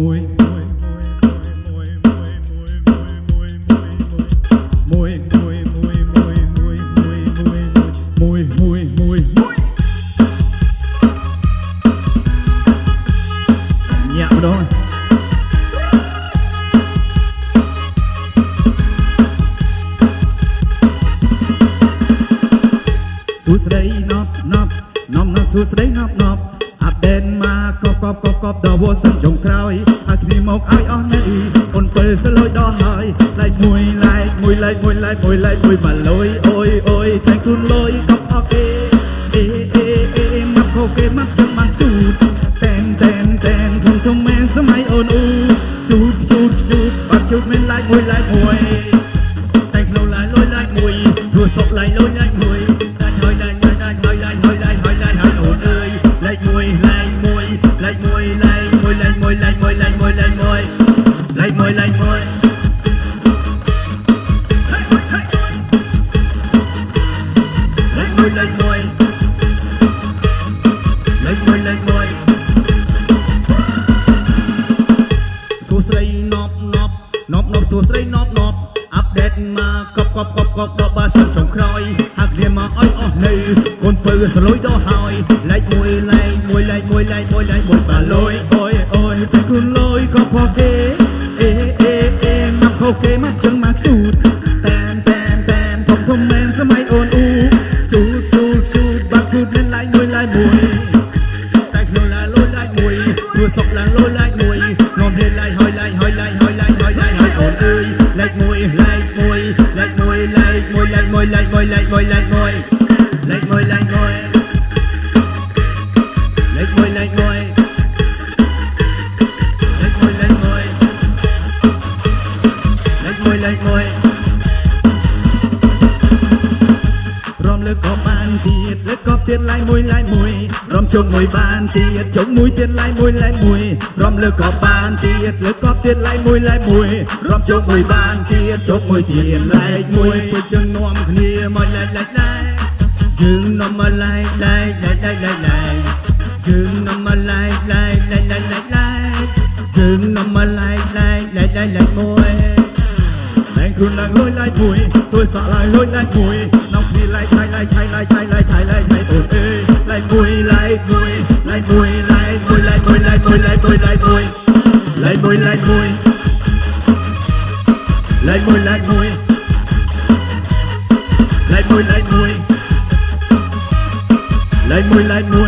មួយមួយមួយមួយមួយមួយមួយមួយមួយមួយមួយមួយមួយមួយមួយមួយញាក់ម្ដងសួស្ដីណប់ណប់ណប់ណប់សួស្ដីណប់ណប់អាប់ដេតមក កបកបកបកបដល់វសិនចុងក្រោយហើយគ្នាមកឲ្យអស់នៅអូនពេលសលុយដល់ហើយឡែកមួយឡែកមួយឡែកមួយឡែកមួយឡែកមួយបាលុយអូយអូយតែខ្លួនលុយកប់អស់គេអេអេអេមកខោគេមកចឹងមកជូតតែនតែនតែនធំធំមែនសម័យអូនអ៊ូជូតជូតជូតបាត់ជូតមែនឡែកមួយឡែកមួយ យអាយបុយបាលុយអូយអូយតែខ្លួនលុយក៏ផកគេអេអេអេមកផកគេមកចឹងមកជូតតែនតែនតែនធំធំមែនសម័យអូនអ៊ូជូតជូតជូតបាក់ជូតមានឡាយមួយឡាយមួយតែខ្លួនឡាយលុយឡាយមួយព្រោះសក់ឡាយលុយឡាយមួយនាំរៀនឡាយហើយឡាយហើយឡាយហើយឡាយហើយឡាយហើយអូនអើយឡាយមួយឡាយមួយឡាយមួយឡាយមួយឡាយមួយឡាយមួយឡាយមួយ ជុំមួយបានទៀតជុំមួយទៀតឡាយមួយឡាយមួយរំលើកក៏បានទៀតលើកក៏ទៀតឡាយមួយឡាយមួយរំជុំមួយបានទៀតជុំមួយទៀតឡាយមួយពុជើងនាំគ្នាមកឡាយឡាយឡាយយើងនាំមកឡាយឡាយឡាយឡាយឡាយឡាយយើងនាំមកឡាយឡាយឡាយឡាយឡាយឡាយយើងនាំមកឡាយឡាយឡាយឡាយឡាយមួយតែខ្លួនឡើងលុយឡាយមួយទួយសក់ឡាយលុយឡាយមួយ 回来摸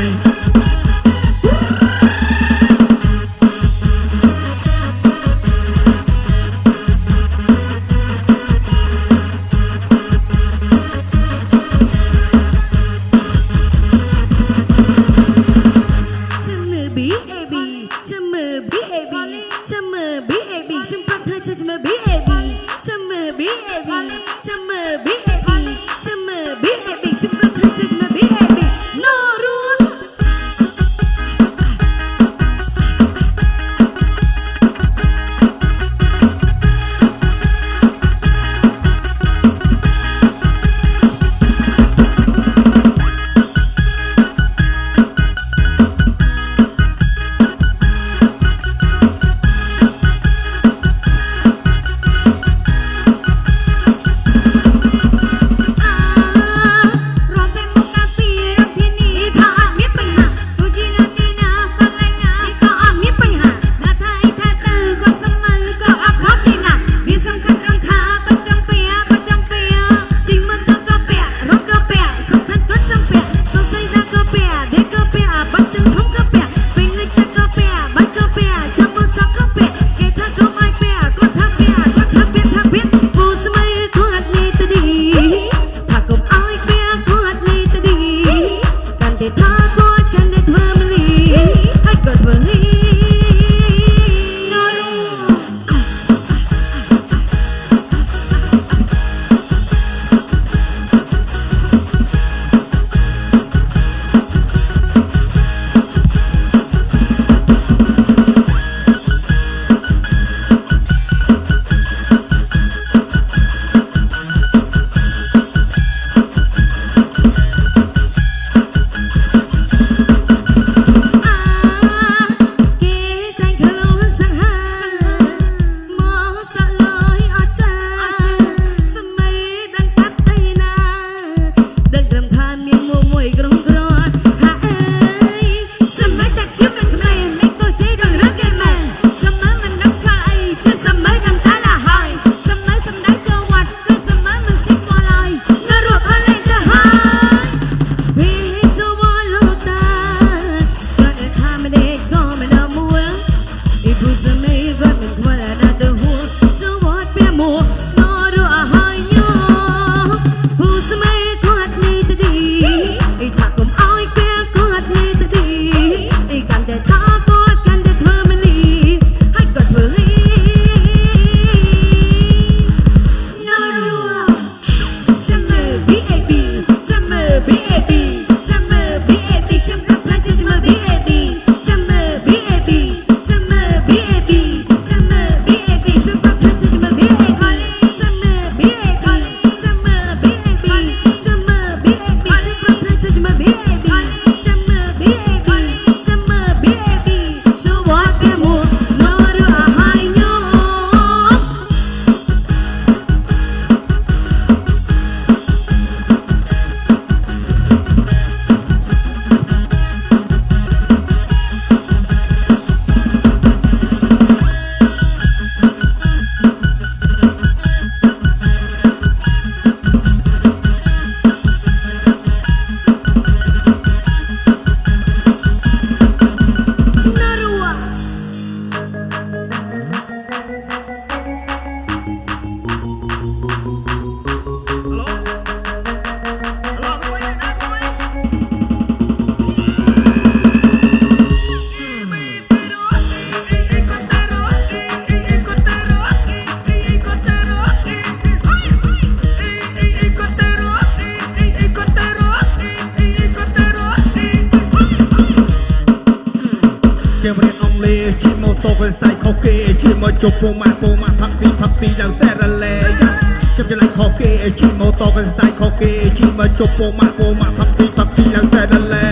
តូក៏ស្ទាយខុសគេជិះមកជប់ពូម៉ាពូម៉ាផាក់ស៊ីផាក់ស៊ីឡើងសែរ៉ាឡេខ្ញុំឆ្លៃខុសគេជិះម៉ូតូក៏ស្ទាយខុសគេជិះមកជប់ពូម៉ាពូម៉ាផាក់ស៊ីផាក់ស៊ីឡើងសែរ៉ាឡេ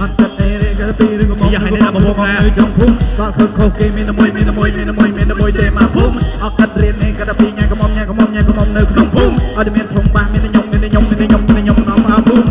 អត់ទឹកអេរេក៏ពីឬក៏មកនៅ trong ភូមិក៏ខុសខុសគេមានតែមួយមានតែមួយមានតែមួយមានតែមួយទេមកភូមិអត់កាត់រៀននេះក៏តែពីញ៉ាំកំមញ៉ាំកំមញ៉ាំកំមនៅក្នុងភូមិអត់មានធំបាសមានតែខ្ញុំមានតែខ្ញុំមានតែខ្ញុំមានតែខ្ញុំនាំមកភូមិ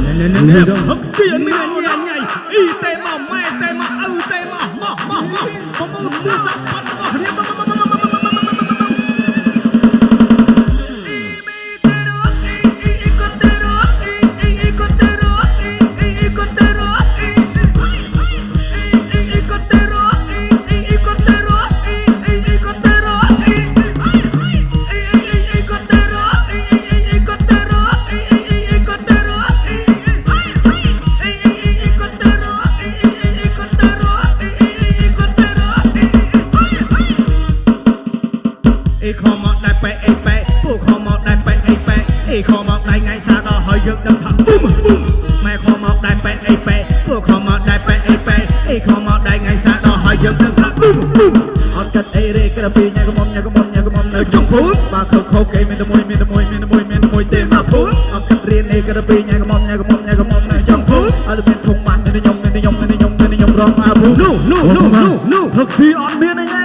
អេខមកដែរប៉ែអេប៉ែពួកខមកដែរប៉ែអេប៉ែអេខមកដែរថ្ងៃសាដល់ហើយយើងដឹងថាប៊ុំប៊ុំម៉ែខមកដែរប៉ែអេប៉ែពួកខមកដែរប៉ែអេប៉ែអេខមកដែរថ្ងៃសាដល់ហើយយើងដឹងថាប៊ុំប៊ុំអត់កាត់អីរេក្រពីញ៉ាកំមញ៉ាកំមញ៉ាកំមនៅ trong ភូមិបើខុសខុសគេមានតែមួយមានតែមួយមានតែមួយមានតែមួយទេមកភូមិអត់កាត់រៀនអីក្រពីញ៉ាកំមញ៉ាកំមញ៉ាកំមនៅ trong ភូមិអត់មានធំបាសមានតែខ្ញុំមានតែខ្ញុំមានតែខ្ញុំមានតែខ្ញុំរងមកភូមិនោះនោះនោះនោះនោះហឹកស៊ីអត់មានអី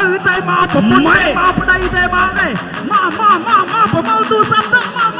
ញ៉ៃញ៉ៃអត់មានឪតែមកប្រពន្ធតែមកប្តីតែមកទេមកមកមកមកប្រមូលទូរស័ព្ទទៅមកមកមកមក